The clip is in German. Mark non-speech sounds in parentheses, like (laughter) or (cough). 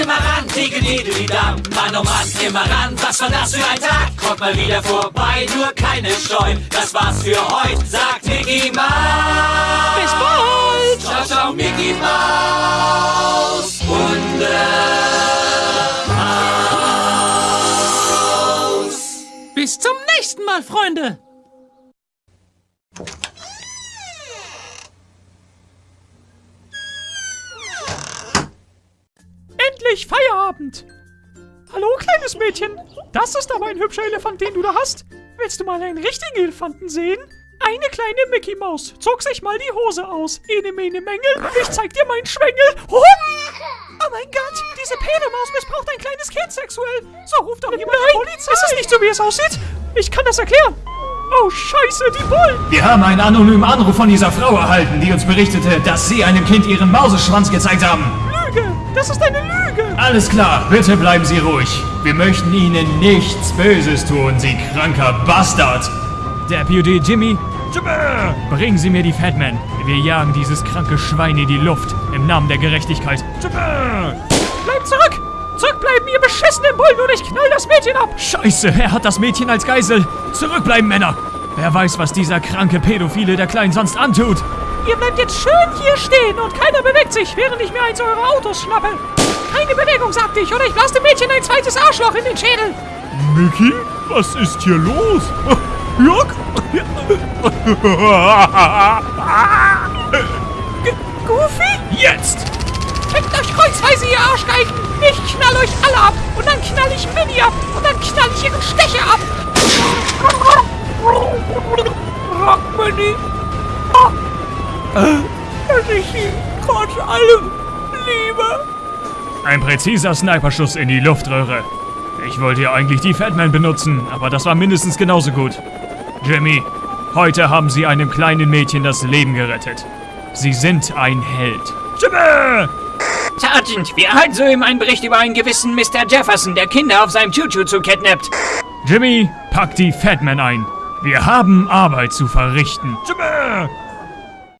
immer ran, Digidididam. Mann, oh Mann, immer ran, was war das für ein Tag? Kommt mal wieder vorbei, nur keine Scheu. Das war's für heute, sagt Mickey Mouse. Bis bald! Ciao, ciao, Mickey Mouse. Hundehaus. Bis zum nächsten Mal, Freunde! Endlich Feierabend! Hallo, kleines Mädchen. Das ist aber ein hübscher Elefant, den du da hast. Willst du mal einen richtigen Elefanten sehen? Eine kleine Mickey Maus zog sich mal die Hose aus. Ene, mene, Mängel. Ich zeig dir meinen Schwengel. Oh, oh mein Gott, diese Pedemaus missbraucht ein kleines Kind sexuell. So ruft doch jemand Nein, die Polizei. es ist nicht so, wie es aussieht. Ich kann das erklären. Oh, scheiße, die Bullen. Wir haben einen anonymen Anruf von dieser Frau erhalten, die uns berichtete, dass Sie einem Kind Ihren Mauseschwanz gezeigt haben. Das ist eine Lüge. Alles klar, bitte bleiben Sie ruhig. Wir möchten Ihnen nichts Böses tun, Sie kranker Bastard. Deputy Jimmy, Jimmy, bringen Sie mir die Fatman. Wir jagen dieses kranke Schwein in die Luft. Im Namen der Gerechtigkeit. Jimmy! Bleibt zurück. Zurückbleiben, ihr beschissenen Bullen, und ich knall das Mädchen ab. Scheiße, er hat das Mädchen als Geisel. Zurückbleiben, Männer. Wer weiß, was dieser kranke Pädophile der Kleinen sonst antut. Ihr bleibt jetzt schön hier stehen und keiner bewegt sich, während ich mir eins eurer Autos schnappe. Keine Bewegung, sagte ich, oder ich blase dem Mädchen ein zweites Arschloch in den Schädel. Mickey, was ist hier los? (laughs) Jörg? Goofy? Jetzt! Fickt euch kreuzweise, ihr Arschgeigen! Ich knall euch alle ab! Und dann knall ich Minnie ab! Und dann knall ich ihren Stecher ab! Rock Minnie! Dass ich sie trotz allem liebe! Ein präziser Sniperschuss in die Luftröhre. Ich wollte ja eigentlich die Fatman benutzen, aber das war mindestens genauso gut. Jimmy, heute haben Sie einem kleinen Mädchen das Leben gerettet. Sie sind ein Held. Jimmy! Sergeant, wir erhalten soeben einen Bericht über einen gewissen Mr. Jefferson, der Kinder auf seinem Choo-Choo kidnappt. Jimmy, pack die Fatman ein. Wir haben Arbeit zu verrichten. Jimmy!